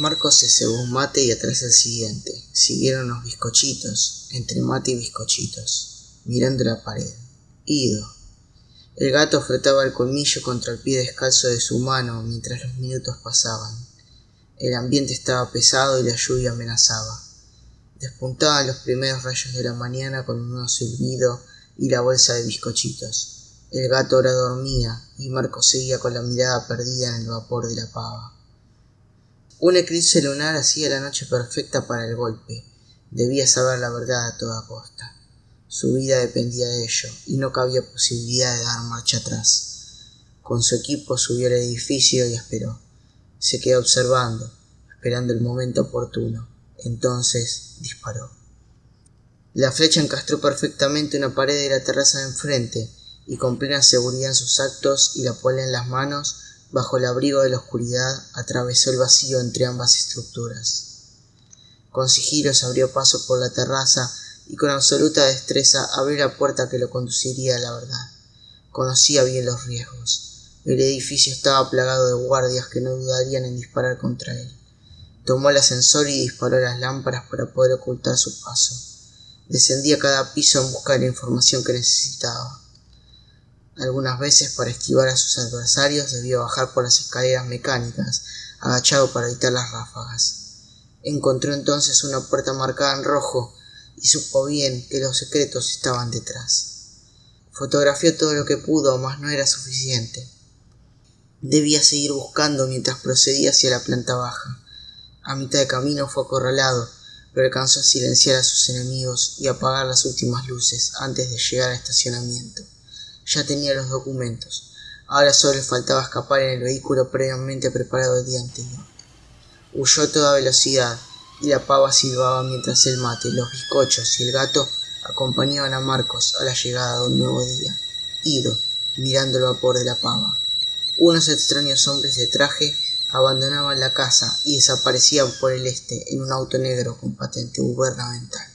Marcos se cebó un mate y atrás el siguiente. Siguieron los bizcochitos, entre mate y bizcochitos, mirando la pared. Ido. El gato frotaba el colmillo contra el pie descalzo de su mano mientras los minutos pasaban. El ambiente estaba pesado y la lluvia amenazaba. Despuntaban los primeros rayos de la mañana con un nuevo silbido y la bolsa de bizcochitos. El gato ahora dormía y Marcos seguía con la mirada perdida en el vapor de la pava. Un eclipse lunar hacía la noche perfecta para el golpe. Debía saber la verdad a toda costa. Su vida dependía de ello y no cabía posibilidad de dar marcha atrás. Con su equipo subió al edificio y esperó. Se quedó observando, esperando el momento oportuno. Entonces disparó. La flecha encastró perfectamente una pared de la terraza de enfrente y con plena seguridad en sus actos y la pola en las manos, bajo el abrigo de la oscuridad, atravesó el vacío entre ambas estructuras. Con sigilo se abrió paso por la terraza y con absoluta destreza abrió la puerta que lo conduciría a la verdad. Conocía bien los riesgos. El edificio estaba plagado de guardias que no dudarían en disparar contra él. Tomó el ascensor y disparó las lámparas para poder ocultar su paso. Descendía cada piso en busca de la información que necesitaba. Algunas veces para esquivar a sus adversarios debió bajar por las escaleras mecánicas, agachado para evitar las ráfagas. Encontró entonces una puerta marcada en rojo y supo bien que los secretos estaban detrás. Fotografió todo lo que pudo, mas no era suficiente. Debía seguir buscando mientras procedía hacia la planta baja. A mitad de camino fue acorralado, pero alcanzó a silenciar a sus enemigos y apagar las últimas luces antes de llegar al estacionamiento. Ya tenía los documentos. Ahora solo le faltaba escapar en el vehículo previamente preparado el día anterior. Huyó a toda velocidad y la pava silbaba mientras el mate, los bizcochos y el gato acompañaban a Marcos a la llegada de un nuevo día, ido, mirando el vapor de la pava. Unos extraños hombres de traje abandonaban la casa y desaparecían por el este en un auto negro con patente gubernamental.